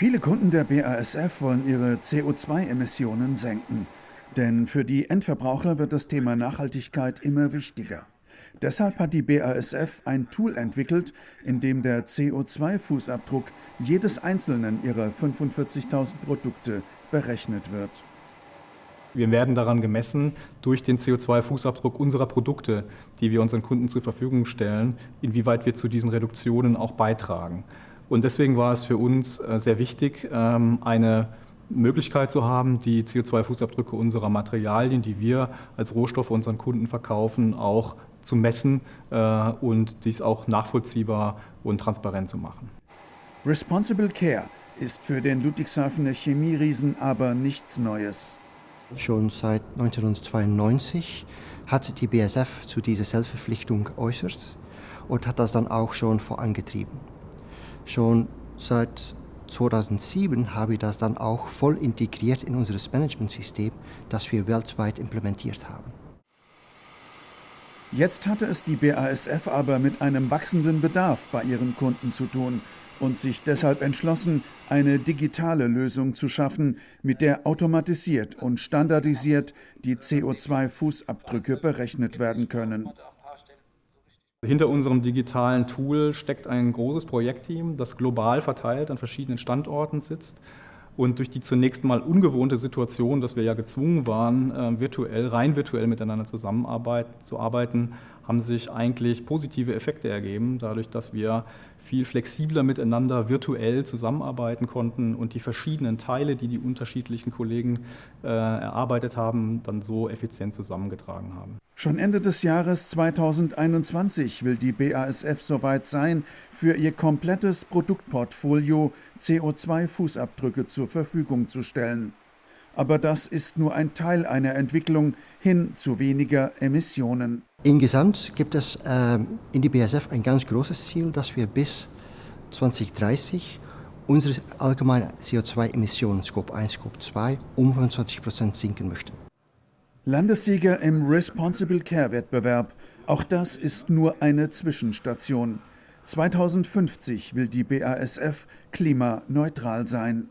Viele Kunden der BASF wollen ihre CO2-Emissionen senken. Denn für die Endverbraucher wird das Thema Nachhaltigkeit immer wichtiger. Deshalb hat die BASF ein Tool entwickelt, in dem der CO2-Fußabdruck jedes einzelnen ihrer 45.000 Produkte berechnet wird. Wir werden daran gemessen durch den CO2-Fußabdruck unserer Produkte, die wir unseren Kunden zur Verfügung stellen, inwieweit wir zu diesen Reduktionen auch beitragen. Und deswegen war es für uns äh, sehr wichtig, ähm, eine Möglichkeit zu haben, die CO2-Fußabdrücke unserer Materialien, die wir als Rohstoffe unseren Kunden verkaufen, auch zu messen äh, und dies auch nachvollziehbar und transparent zu machen. Responsible Care ist für den Ludwigshafener Chemieriesen aber nichts Neues. Schon seit 1992 hat die BSF zu dieser Selbstverpflichtung geäußert und hat das dann auch schon vorangetrieben. Schon seit 2007 habe ich das dann auch voll integriert in unser Managementsystem, das wir weltweit implementiert haben. Jetzt hatte es die BASF aber mit einem wachsenden Bedarf bei ihren Kunden zu tun und sich deshalb entschlossen, eine digitale Lösung zu schaffen, mit der automatisiert und standardisiert die CO2-Fußabdrücke berechnet werden können. Hinter unserem digitalen Tool steckt ein großes Projektteam, das global verteilt an verschiedenen Standorten sitzt und durch die zunächst mal ungewohnte Situation, dass wir ja gezwungen waren, äh, virtuell, rein virtuell miteinander zusammenzuarbeiten, haben sich eigentlich positive Effekte ergeben, dadurch, dass wir viel flexibler miteinander virtuell zusammenarbeiten konnten und die verschiedenen Teile, die die unterschiedlichen Kollegen äh, erarbeitet haben, dann so effizient zusammengetragen haben. Schon Ende des Jahres 2021 will die BASF soweit sein, für ihr komplettes Produktportfolio CO2-Fußabdrücke zur Verfügung zu stellen. Aber das ist nur ein Teil einer Entwicklung hin zu weniger Emissionen. Insgesamt gibt es äh, in die BASF ein ganz großes Ziel, dass wir bis 2030 unsere allgemeine CO2-Emissionen Scope 1, Scope 2 um 25 Prozent sinken möchten. Landessieger im Responsible Care Wettbewerb. Auch das ist nur eine Zwischenstation. 2050 will die BASF klimaneutral sein.